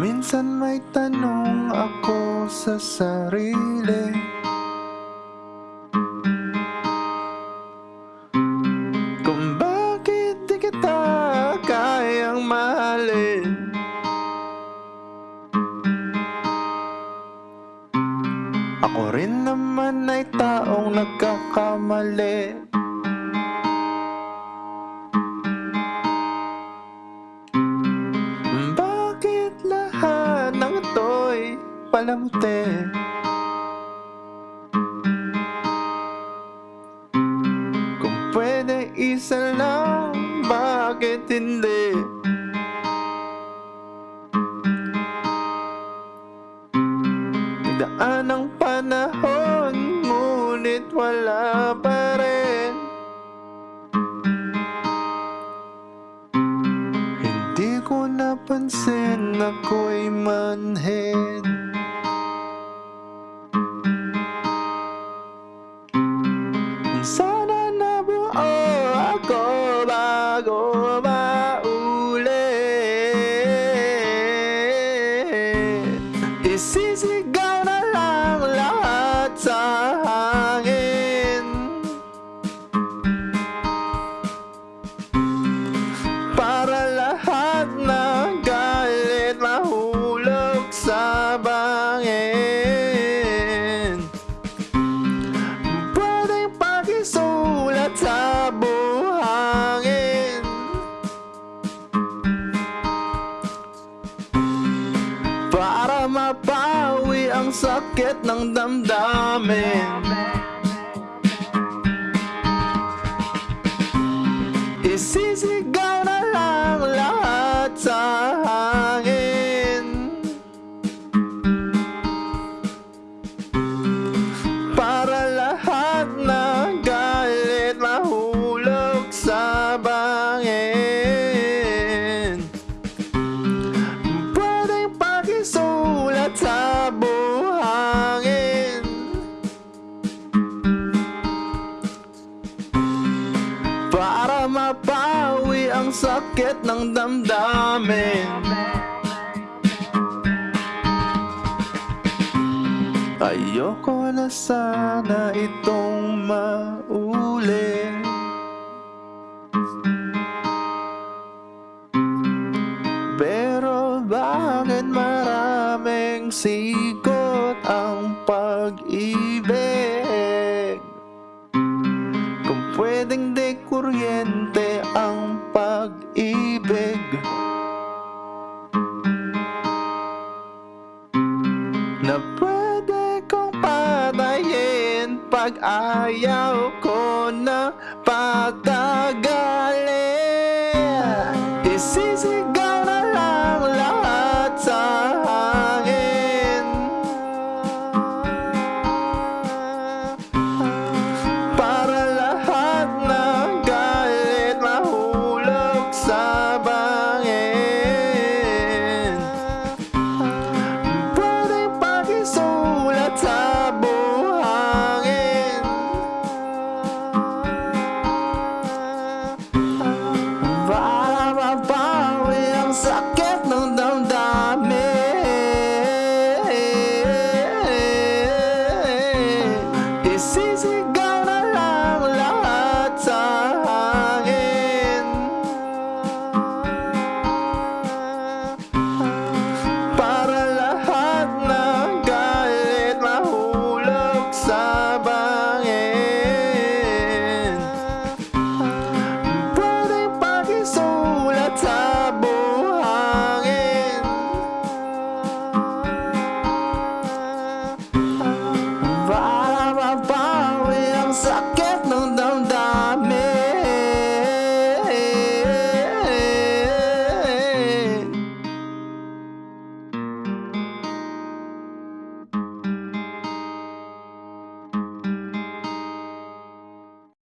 Minsan may tanong ako sa sarili. Kung bakit di kita kayang mahalin? Ako rin naman ay taong nagkakamali. Ito'y palamuti? Kung pwede isa lang, bakit hindi? Nagdaan ang panahon, ngunit wala pa rin Hindi ko napansin ako'y bago maulit Isisigaw na lang lahat sa Para mapawi ang sakit ng damdamin. Isisigaw Para mapawi ang sakit ng damdamin. Ayoko na sana itong maulit Pero bakit maraming sikot ang pag-ibig? Kung pwedeng kuryente ang pag-ibig. Na pwede kong patayin Pag ayaw ko na patagal